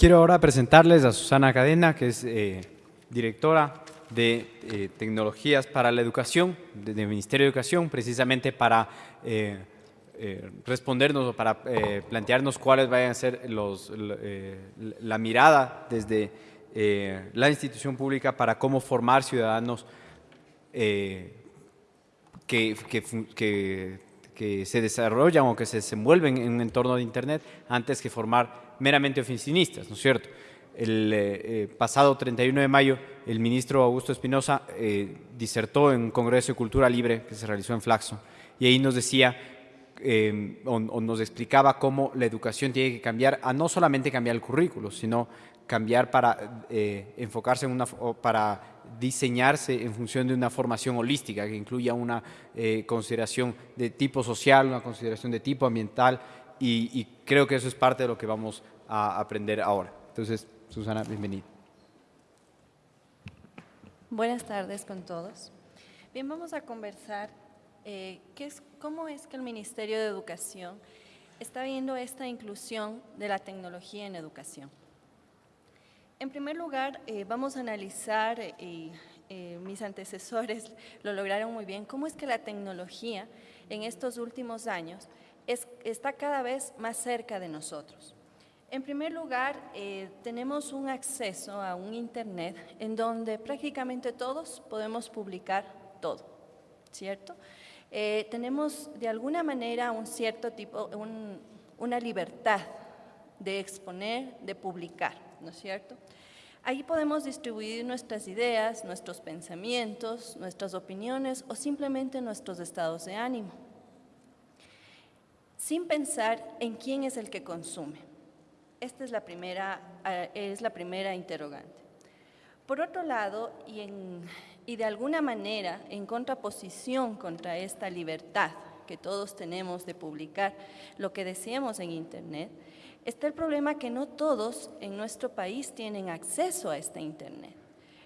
Quiero ahora presentarles a Susana Cadena, que es eh, directora de eh, Tecnologías para la Educación del Ministerio de Educación, precisamente para eh, respondernos o para plantearnos cuáles vayan a ser los, la mirada desde la institución pública para cómo formar ciudadanos que, que, que se desarrollan o que se desenvuelven en un entorno de Internet antes que formar meramente oficinistas, ¿no es cierto? El eh, eh, pasado 31 de mayo, el ministro Augusto Espinosa eh, disertó en un Congreso de Cultura Libre que se realizó en Flaxo y ahí nos decía o, nos explicaba cómo la educación tiene que cambiar a no solamente cambiar el currículo, sino cambiar para enfocarse en una, para diseñarse en función de una formación holística que incluya una consideración de tipo social, una consideración de tipo ambiental, y, creo que eso es parte de lo que vamos a aprender ahora. Entonces, Susana, bienvenida. Buenas tardes con todos. Bien, vamos a conversar eh, qué es, cómo es que el Ministerio de Educación está viendo esta inclusión de la tecnología en educación. En primer lugar, eh, vamos a analizar, y eh, mis antecesores lo lograron muy bien, cómo es que la tecnología en estos últimos años está cada vez más cerca de nosotros. En primer lugar, eh, tenemos un acceso a un Internet en donde prácticamente todos podemos publicar todo, ¿cierto? Eh, tenemos de alguna manera un cierto tipo, una libertad de exponer, de publicar, ¿no es cierto? Ahí podemos distribuir nuestras ideas, nuestros pensamientos, nuestras opiniones o simplemente nuestros estados de ánimo sin pensar en quién es el que consume. Esta es la primera, eh, es la primera interrogante. Por otro lado, y, y de alguna manera en contraposición contra esta libertad que todos tenemos de publicar lo que deseemos en Internet, está el problema que no todos en nuestro país tienen acceso a este Internet.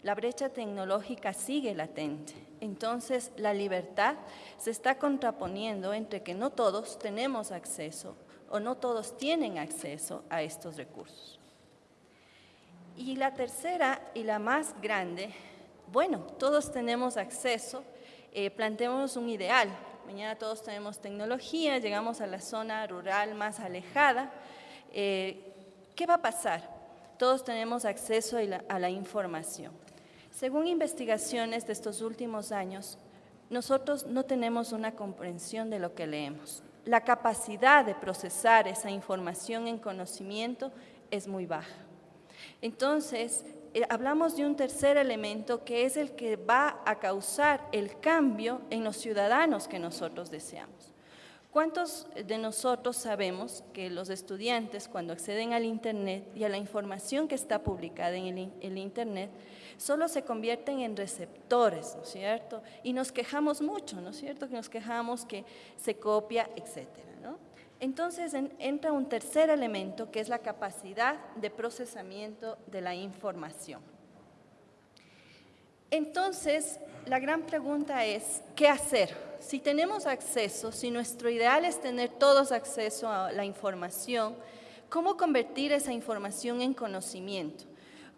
La brecha tecnológica sigue latente entonces la libertad se está contraponiendo entre que no todos tenemos acceso o no todos tienen acceso a estos recursos. Y la tercera y la más grande, bueno, todos tenemos acceso, eh, un ideal. Mañana todos tenemos tecnología, llegamos a la zona rural más alejada. Eh, ¿Qué va a pasar? Todos tenemos acceso a la información. Según investigaciones de estos últimos años, nosotros no tenemos una comprensión de lo que leemos. La capacidad de procesar esa información en conocimiento es muy baja. Entonces, eh, hablamos de un tercer elemento que es el que va a causar el cambio en los ciudadanos que nosotros deseamos. ¿Cuántos de nosotros sabemos que los estudiantes cuando acceden al Internet y a la información que está publicada en el, Internet, solo se convierten en receptores, ¿no es cierto? Y nos quejamos mucho, ¿no es cierto? Que nos quejamos que se copia, etcétera. Entonces entra un tercer elemento que es la capacidad de procesamiento de la información. Entonces, la gran pregunta es, ¿qué hacer? Si tenemos acceso, si nuestro ideal es tener todos acceso a la información, ¿cómo convertir esa información en conocimiento?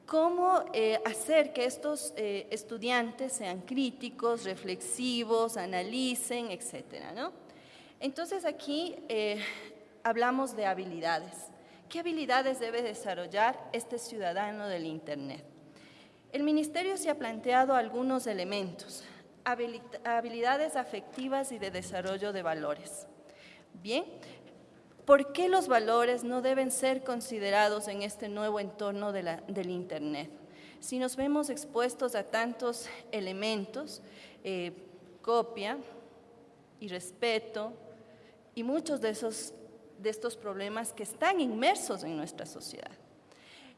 ¿Cómo eh, hacer que estos eh, estudiantes sean críticos, reflexivos, analicen, etcétera? Entonces aquí eh, hablamos de habilidades. ¿Qué habilidades debe desarrollar este ciudadano del Internet? El Ministerio se ha planteado algunos elementos, habilidades afectivas y de desarrollo de valores. Bien, ¿por qué los valores no deben ser considerados en este nuevo entorno del Internet? Si nos vemos expuestos a tantos elementos, eh, copia y respeto, y muchos de, esos, de estos problemas que están inmersos en nuestra sociedad.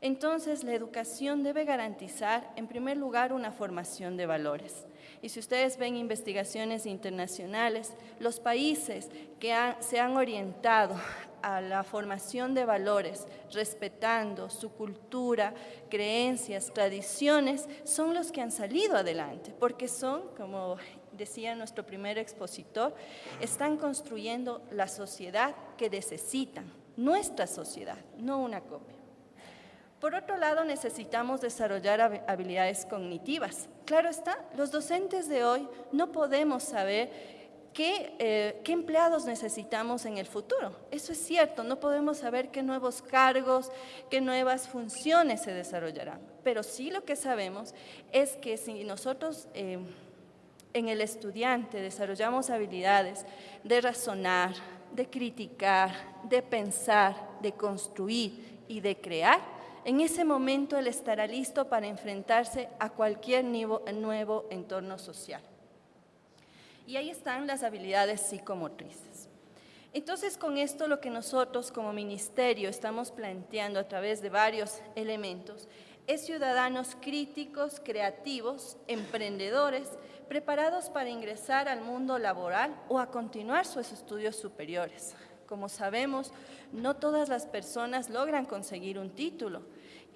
Entonces, la educación debe garantizar, en primer lugar, una formación de valores. Y si ustedes ven investigaciones internacionales, los países que se han orientado a la formación de valores, respetando su cultura, creencias, tradiciones, son los que han salido adelante, porque son, como decía nuestro primer expositor, están construyendo la sociedad que necesitan, nuestra sociedad, no una copia. Por otro lado, necesitamos desarrollar habilidades cognitivas. Claro está, los docentes de hoy no podemos saber qué, eh, qué, empleados necesitamos en el futuro. Eso es cierto, no podemos saber qué nuevos cargos, qué nuevas funciones se desarrollarán. Pero sí lo que sabemos es que si nosotros eh, en el estudiante desarrollamos habilidades de razonar, de criticar, de pensar, de construir y de crear, en ese momento él estará listo para enfrentarse a cualquier nuevo entorno social. Y ahí están las habilidades psicomotrices. Entonces, con esto lo que nosotros como ministerio estamos planteando a través de varios elementos es ciudadanos críticos, creativos, emprendedores, preparados para ingresar al mundo laboral o a continuar sus estudios superiores. Como sabemos, no todas las personas logran conseguir un título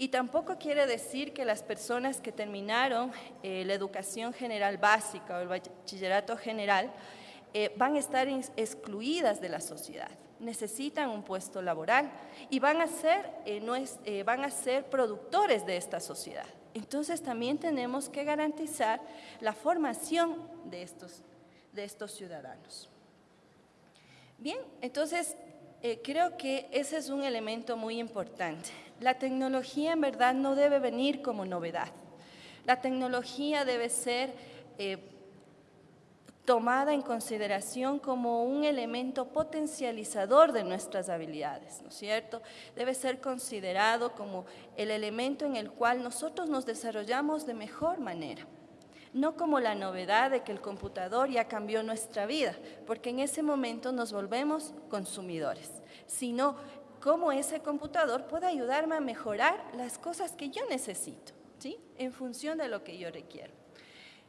y tampoco quiere decir que las personas que terminaron eh, la educación general básica o el bachillerato general eh, van a estar excluidas de la sociedad. Necesitan un puesto laboral y van a ser, eh, van a ser productores de esta sociedad. Entonces también tenemos que garantizar la formación de estos, de estos ciudadanos. Bien, entonces eh, creo que ese es un elemento muy importante. La tecnología en verdad no debe venir como novedad. La tecnología debe ser eh, tomada en consideración como un elemento potencializador de nuestras habilidades, ¿no es cierto? Debe ser considerado como el elemento en el cual nosotros nos desarrollamos de mejor manera no como la novedad de que el computador ya cambió nuestra vida, porque en ese momento nos volvemos consumidores, sino cómo ese computador puede ayudarme a mejorar las cosas que yo necesito, ¿sí? en función de lo que yo requiero.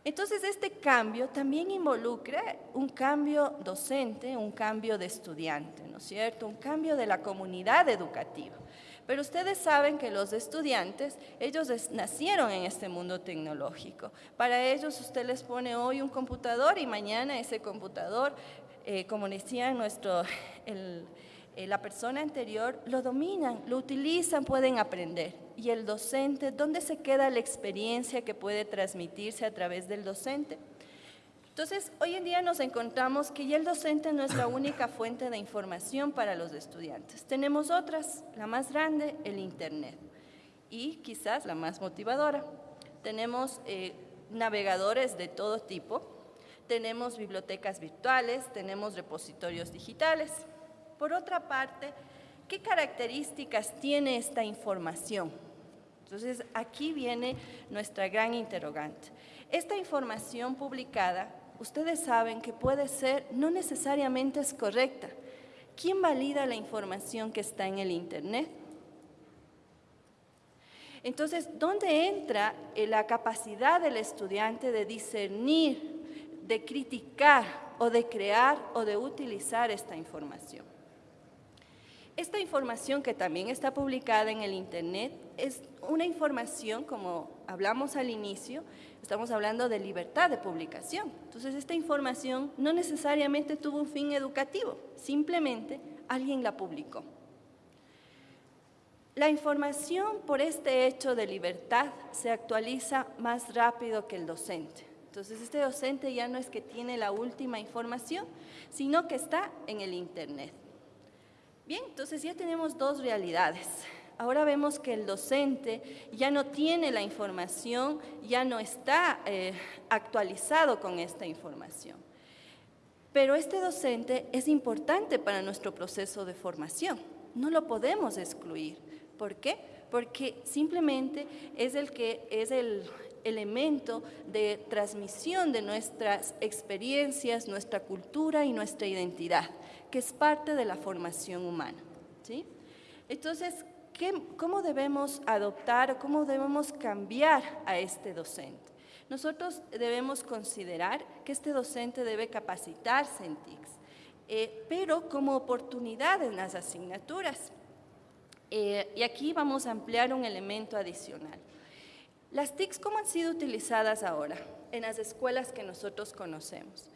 Entonces, este cambio también involucra un cambio docente, un cambio de estudiante, ¿no es cierto? Un cambio de la comunidad educativa. Pero ustedes saben que los estudiantes, ellos nacieron en este mundo tecnológico. Para ellos usted les pone hoy un computador y mañana ese computador, eh, como decía nuestro, eh, la persona anterior, lo dominan, lo utilizan, pueden aprender. Y el docente, ¿dónde se queda la experiencia que puede transmitirse a través del docente? Entonces, hoy en día nos encontramos que ya el docente no es la única fuente de información para los estudiantes. Tenemos otras, la más grande, el Internet, y quizás la más motivadora. Tenemos eh, navegadores de todo tipo, tenemos bibliotecas virtuales, tenemos repositorios digitales. Por otra parte, ¿qué características tiene esta información? Entonces, aquí viene nuestra gran interrogante. Esta información publicada ustedes saben que puede ser, no necesariamente es correcta. ¿Quién valida la información que está en el Internet? Entonces, ¿dónde entra eh, la capacidad del estudiante de discernir, de criticar o de crear o de utilizar esta información? Esta información que también está publicada en el Internet es una información, como hablamos al inicio, estamos hablando de libertad de publicación. Entonces, esta información no necesariamente tuvo un fin educativo, simplemente alguien la publicó. La información por este hecho de libertad se actualiza más rápido que el docente. Entonces, este docente ya no es que tiene la última información, sino que está en el Internet. Bien, entonces ya tenemos dos realidades. Ahora vemos que el docente ya no tiene la información, ya no está eh, actualizado con esta información. Pero este docente es importante para nuestro proceso de formación. No lo podemos excluir. ¿Por qué? Porque simplemente es el que es el elemento de transmisión de nuestras experiencias, nuestra cultura y nuestra identidad que es parte de la formación humana. ¿sí? Entonces, ¿cómo debemos adoptar o cómo debemos cambiar a este docente? Nosotros debemos considerar que este docente debe capacitarse en TICS, eh, pero como oportunidad en las asignaturas. Eh, y aquí vamos a ampliar un elemento adicional. Las TICs, ¿cómo han sido utilizadas ahora en las escuelas que nosotros conocemos?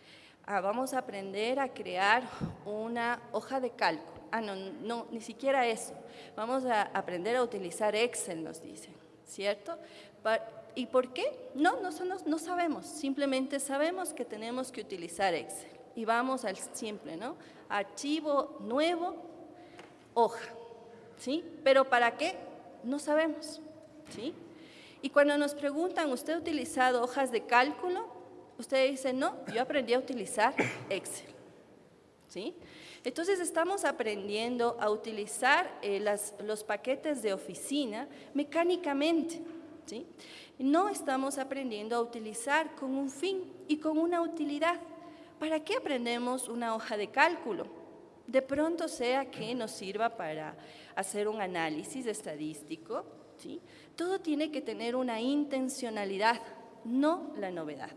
Ah, vamos a aprender a crear una hoja de cálculo. Ah, no, no, ni siquiera eso. Vamos a aprender a utilizar Excel, nos dicen, ¿cierto? ¿Y por qué? No, no, no sabemos. Simplemente sabemos que tenemos que utilizar Excel. Y vamos al simple, ¿no? Archivo nuevo, hoja, ¿sí? Pero ¿para qué? No sabemos, ¿sí? Y cuando nos preguntan, ¿usted ha utilizado hojas de cálculo? Usted dice, no, yo aprendí a utilizar Excel. ¿Sí? Entonces estamos aprendiendo a utilizar eh, los paquetes de oficina mecánicamente. ¿sí? No estamos aprendiendo a utilizar con un fin y con una utilidad. ¿Para qué aprendemos una hoja de cálculo? De pronto sea que nos sirva para hacer un análisis estadístico. ¿sí? Todo tiene que tener una intencionalidad, no la novedad.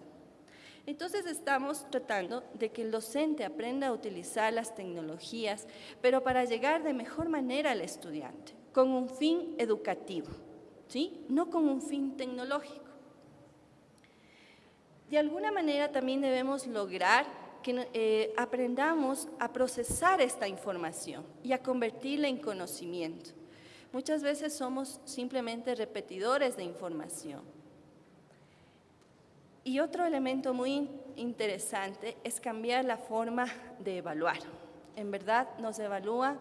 Entonces estamos tratando de que el docente aprenda a utilizar las tecnologías, pero para llegar de mejor manera al estudiante, con un fin educativo, ¿sí? no con un fin tecnológico. De alguna manera también debemos lograr que eh, aprendamos a procesar esta información y a convertirla en conocimiento. Muchas veces somos simplemente repetidores de información y otro elemento muy interesante es cambiar la forma de evaluar. En verdad nos evalúa,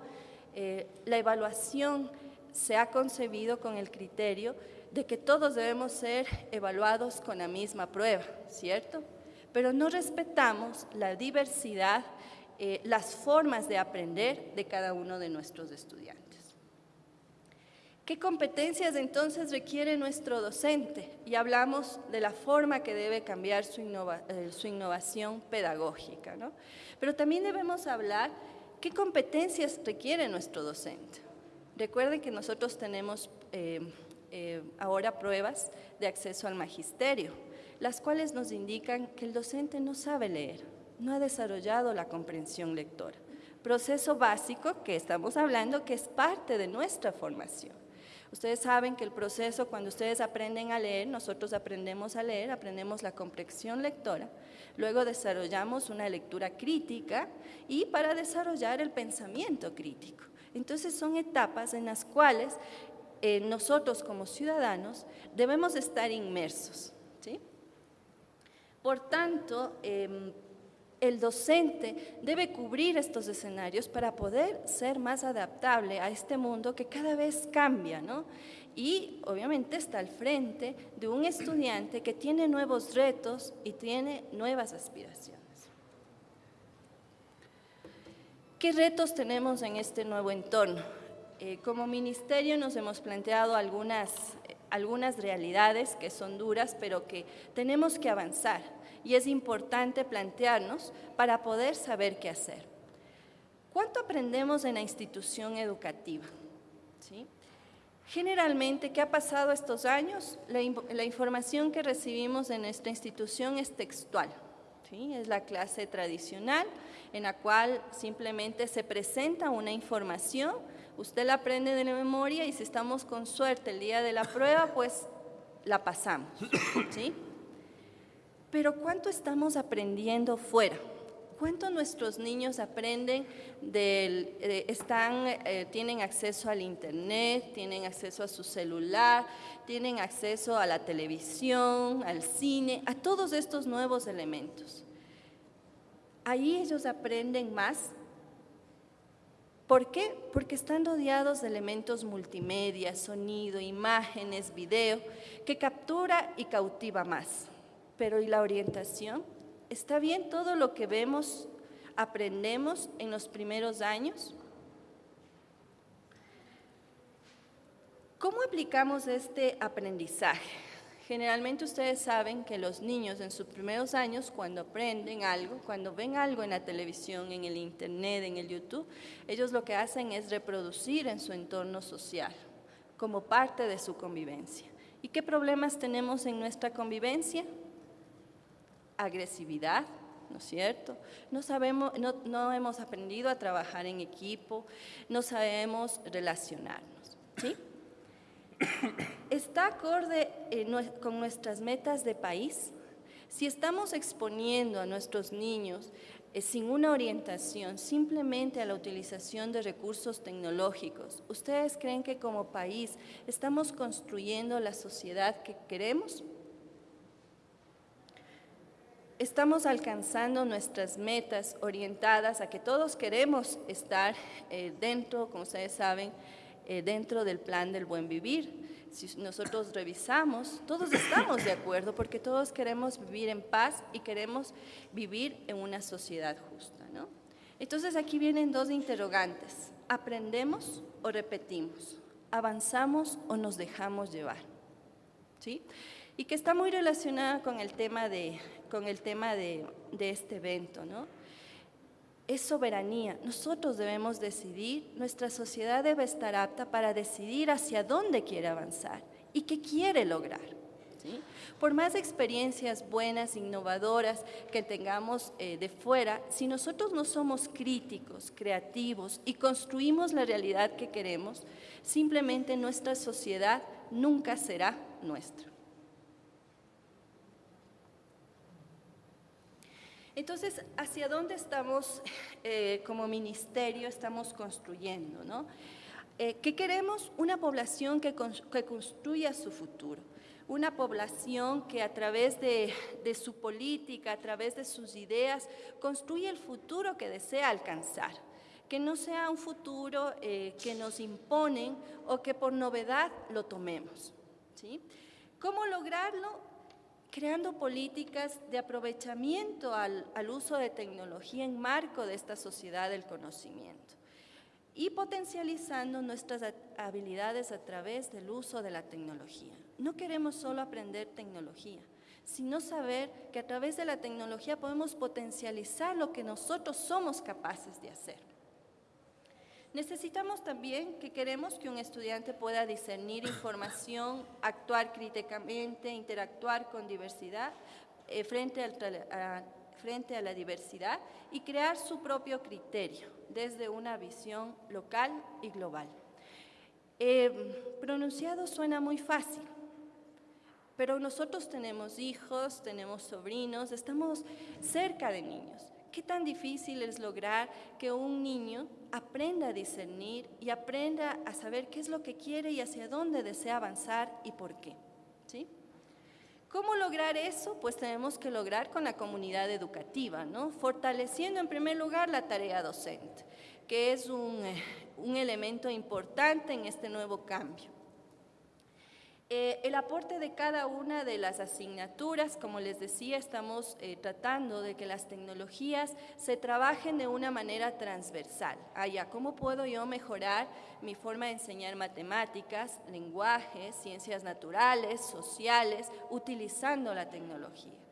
eh, la evaluación se ha concebido con el criterio de que todos debemos ser evaluados con la misma prueba, ¿cierto? Pero no respetamos la diversidad, eh, las formas de aprender de cada uno de nuestros estudiantes. ¿Qué competencias entonces requiere nuestro docente? Y hablamos de la forma que debe cambiar su, eh, innovación pedagógica. ¿no? Pero también debemos hablar qué competencias requiere nuestro docente. Recuerden que nosotros tenemos eh, eh, ahora pruebas de acceso al magisterio, las cuales nos indican que el docente no sabe leer, no ha desarrollado la comprensión lectora. Proceso básico que estamos hablando que es parte de nuestra formación. Ustedes saben que el proceso, cuando ustedes aprenden a leer, nosotros aprendemos a leer, aprendemos la comprensión lectora, luego desarrollamos una lectura crítica y para desarrollar el pensamiento crítico. Entonces son etapas en las cuales eh, nosotros como ciudadanos debemos estar inmersos. ¿sí? Por tanto, em, el docente debe cubrir estos escenarios para poder ser más adaptable a este mundo que cada vez cambia, ¿no? Y obviamente está al frente de un estudiante que tiene nuevos retos y tiene nuevas aspiraciones. ¿Qué retos tenemos en este nuevo entorno? Eh, como ministerio nos hemos planteado algunas, algunas realidades que son duras, pero que tenemos que avanzar y es importante plantearnos para poder saber qué hacer. ¿Cuánto aprendemos en la institución educativa? ¿Sí? Generalmente, ¿qué ha pasado estos años? La, información que recibimos en nuestra institución es textual. ¿sí? Es la clase tradicional en la cual simplemente se presenta una información, usted la aprende de la memoria y si estamos con suerte el día de la prueba, pues la pasamos. ¿sí? Pero ¿cuánto estamos aprendiendo fuera? ¿Cuánto nuestros niños aprenden, del, eh, están, eh, tienen acceso al internet, tienen acceso a su celular, tienen acceso a la televisión, al cine, a todos estos nuevos elementos? Ahí ellos aprenden más. ¿Por qué? Porque están rodeados de elementos multimedia, sonido, imágenes, video, que captura y cautiva más. Pero ¿y la orientación? ¿Está bien todo lo que vemos, aprendemos en los primeros años? ¿Cómo aplicamos este aprendizaje? Generalmente ustedes saben que los niños en sus primeros años, cuando aprenden algo, cuando ven algo en la televisión, en el internet, en el YouTube, ellos lo que hacen es reproducir en su entorno social, como parte de su convivencia. ¿Y qué problemas tenemos en nuestra convivencia? agresividad, ¿no es cierto? No, sabemos, no, hemos aprendido a trabajar en equipo, no sabemos relacionarnos, ¿sí? ¿Está acorde eh, con nuestras metas de país? Si estamos exponiendo a nuestros niños eh, sin una orientación simplemente a la utilización de recursos tecnológicos, ¿ustedes creen que como país estamos construyendo la sociedad que queremos? estamos alcanzando nuestras metas orientadas a que todos queremos estar eh, dentro, como ustedes saben, eh, dentro del plan del buen vivir. Si nosotros revisamos, todos estamos de acuerdo porque todos queremos vivir en paz y queremos vivir en una sociedad justa. ¿no? Entonces aquí vienen dos interrogantes. ¿Aprendemos o repetimos? ¿Avanzamos o nos dejamos llevar? ¿Sí? y que está muy relacionada con el tema de, con el tema de, de este evento. ¿no? Es soberanía. Nosotros debemos decidir, nuestra sociedad debe estar apta para decidir hacia dónde quiere avanzar y qué quiere lograr. Por más experiencias buenas, innovadoras que tengamos eh, de fuera, si nosotros no somos críticos, creativos y construimos la realidad que queremos, simplemente nuestra sociedad nunca será nuestra. Entonces, ¿hacia dónde estamos eh, como ministerio, estamos construyendo? ¿no? Eh, ¿Qué queremos? Una población que, construya su futuro, una población que a través de, su política, a través de sus ideas, construye el futuro que desea alcanzar que no sea un futuro eh, que nos imponen o que por novedad lo tomemos. ¿sí? ¿Cómo lograrlo? Creando políticas de aprovechamiento al, uso de tecnología en marco de esta sociedad del conocimiento y potencializando nuestras habilidades a través del uso de la tecnología. No queremos solo aprender tecnología, sino saber que a través de la tecnología podemos potencializar lo que nosotros somos capaces de hacer. Necesitamos también que queremos que un estudiante pueda discernir información, actuar críticamente, interactuar con diversidad eh, frente, a, la diversidad y crear su propio criterio desde una visión local y global. Eh, pronunciado suena muy fácil, pero nosotros tenemos hijos, tenemos sobrinos, estamos cerca de niños. ¿Qué tan difícil es lograr que un niño aprenda a discernir y aprenda a saber qué es lo que quiere y hacia dónde desea avanzar y por qué? ¿Sí? ¿Cómo lograr eso? Pues tenemos que lograr con la comunidad educativa, ¿no? Fortaleciendo en primer lugar la tarea docente, que es un, eh, un elemento importante en este nuevo cambio. Eh, el aporte de cada una de las asignaturas, como les decía, estamos eh, tratando de que las tecnologías se trabajen de una manera transversal. Allá, ah, ¿cómo puedo yo mejorar mi forma de enseñar matemáticas, lenguaje, ciencias naturales, sociales, utilizando la tecnología?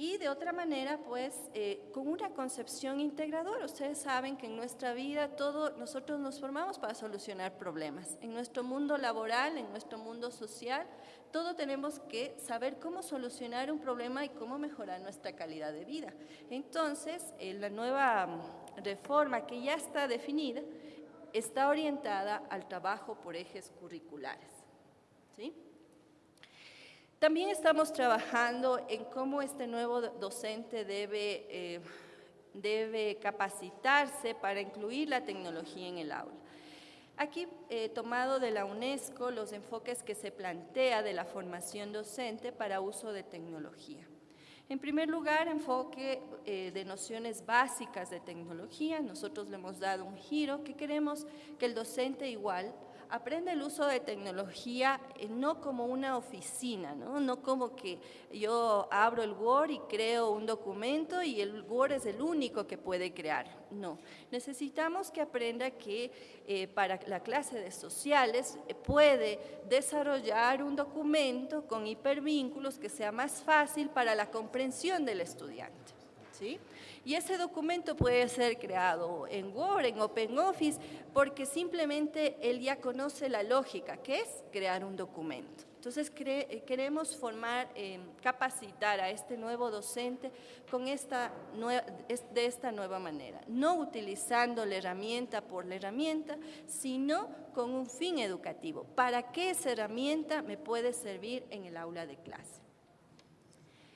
Y de otra manera, pues, eh, con una concepción integradora. Ustedes saben que en nuestra vida todo, nosotros nos formamos para solucionar problemas. En nuestro mundo laboral, en nuestro mundo social, todo tenemos que saber cómo solucionar un problema y cómo mejorar nuestra calidad de vida. Entonces, eh, la nueva mm, reforma que ya está definida está orientada al trabajo por ejes curriculares. ¿Sí? También estamos trabajando en cómo este nuevo docente debe, eh, debe capacitarse para incluir la tecnología en el aula. Aquí, he tomado de la UNESCO los enfoques que se plantea de la formación docente para uso de tecnología. En primer lugar, enfoque eh, de nociones básicas de tecnología. Nosotros le hemos dado un giro que queremos que el docente igual aprende el uso de tecnología eh, no como una oficina, ¿no? no como que yo abro el Word y creo un documento y el Word es el único que puede crear. No, necesitamos que aprenda que eh, para la clase de sociales eh, puede desarrollar un documento con hipervínculos que sea más fácil para la comprensión del estudiante. Y ese documento puede ser creado en Word, en OpenOffice, porque simplemente él ya conoce la lógica, que es crear un documento. Entonces eh, queremos formar, eh, capacitar a este nuevo docente con esta de esta nueva manera, no utilizando la herramienta por la herramienta, sino con un fin educativo. ¿Para qué esa herramienta me puede servir en el aula de clase?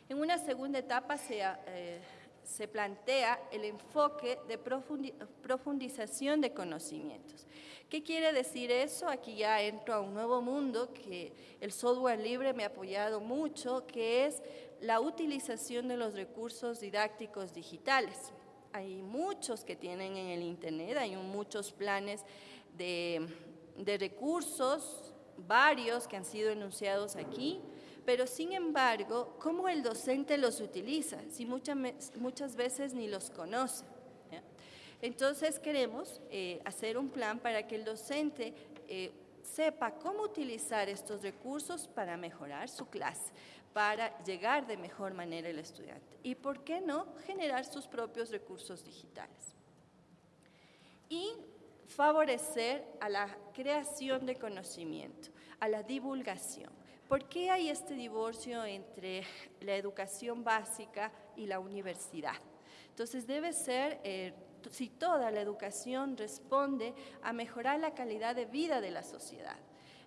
En una segunda etapa se... Eh, se plantea el enfoque de profundización de conocimientos. ¿Qué quiere decir eso? Aquí ya entro a un nuevo mundo que el software libre me ha apoyado mucho, que es la utilización de los recursos didácticos digitales. Hay muchos que tienen en el Internet, hay muchos planes de, de recursos, varios que han sido enunciados aquí, pero sin embargo, ¿cómo el docente los utiliza? Si muchas, muchas veces ni los conoce. Entonces queremos eh, hacer un plan para que el docente eh, sepa cómo utilizar estos recursos para mejorar su clase, para llegar de mejor manera al estudiante. Y por qué no generar sus propios recursos digitales. Y favorecer a la creación de conocimiento, a la divulgación. ¿Por qué hay este divorcio entre la educación básica y la universidad? Entonces debe ser eh, si toda la educación responde a mejorar la calidad de vida de la sociedad.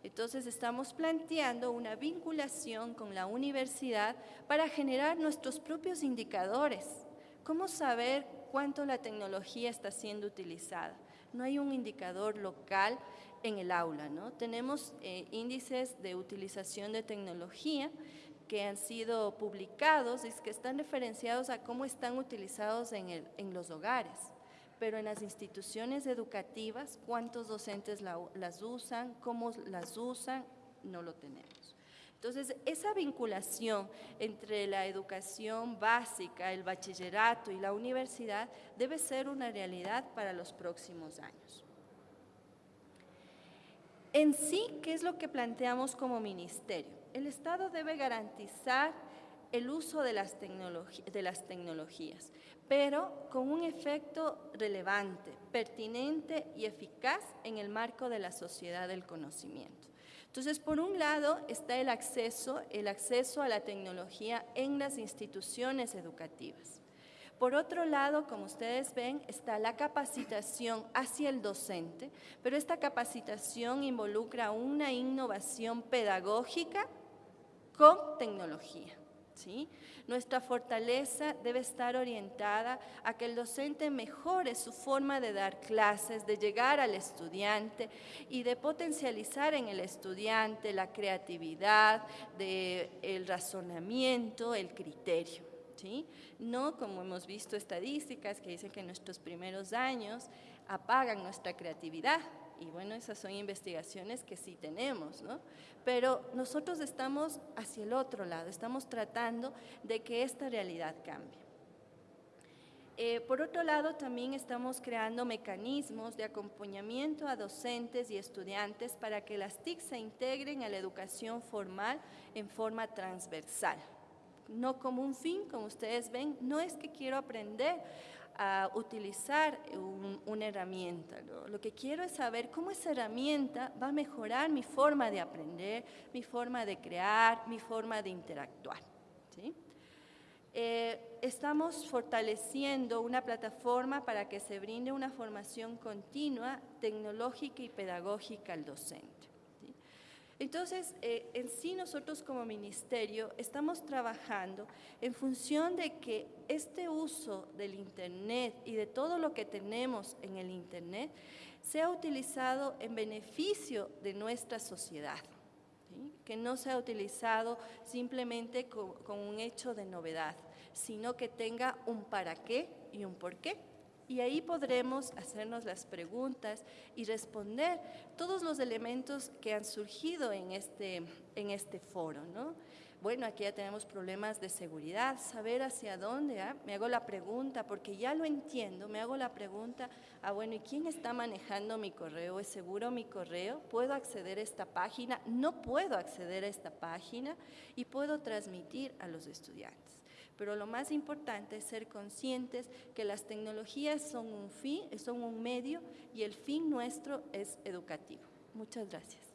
Entonces estamos planteando una vinculación con la universidad para generar nuestros propios indicadores. ¿Cómo saber cuánto la tecnología está siendo utilizada? No hay un indicador local en el aula, ¿no? Tenemos eh, índices de utilización de tecnología que han sido publicados y que están referenciados a cómo están utilizados en, en los hogares pero en las instituciones educativas, cuántos docentes las usan, cómo las usan, no lo tenemos. Entonces, esa vinculación entre la educación básica, el bachillerato y la universidad debe ser una realidad para los próximos años. En sí, ¿qué es lo que planteamos como ministerio? El Estado debe garantizar el uso de las, tecnologías, pero con un efecto relevante, pertinente y eficaz en el marco de la sociedad del conocimiento. Entonces, por un lado está el acceso, el acceso a la tecnología en las instituciones educativas. Por otro lado, como ustedes ven, está la capacitación hacia el docente, pero esta capacitación involucra una innovación pedagógica con tecnología. ¿sí? Nuestra fortaleza debe estar orientada a que el docente mejore su forma de dar clases, de llegar al estudiante y de potencializar en el estudiante la creatividad, el razonamiento, el criterio. ¿Sí? No como hemos visto estadísticas que dicen que nuestros primeros años apagan nuestra creatividad, y bueno, esas son investigaciones que sí tenemos, ¿no? Pero nosotros estamos hacia el otro lado, estamos tratando de que esta realidad cambie. Eh, por otro lado, también estamos creando mecanismos de acompañamiento a docentes y estudiantes para que las TIC se integren a la educación formal en forma transversal. No como un fin, como ustedes ven, no es que quiero aprender a utilizar una herramienta. Lo que quiero es saber cómo esa herramienta va a mejorar mi forma de aprender, mi forma de crear, mi forma de interactuar. Eh, estamos fortaleciendo una plataforma para que se brinde una formación continua, tecnológica y pedagógica al docente. Entonces, eh, en sí nosotros como ministerio estamos trabajando en función de que este uso del Internet y de todo lo que tenemos en el Internet sea utilizado en beneficio de nuestra sociedad, que no sea utilizado simplemente con un hecho de novedad, sino que tenga un para qué y un por qué y ahí podremos hacernos las preguntas y responder todos los elementos que han surgido en este, en este foro. ¿no? Bueno, aquí ya tenemos problemas de seguridad, saber hacia dónde. ¿ah? Me hago la pregunta, porque ya lo entiendo, me hago la pregunta, ah, bueno, ¿y quién está manejando mi correo? ¿Es seguro mi correo? ¿Puedo acceder a esta página? ¿No puedo acceder a esta página? Y puedo transmitir a los estudiantes. Pero lo más importante es ser conscientes que las tecnologías son un fin, son un medio y el fin nuestro es educativo. Muchas gracias.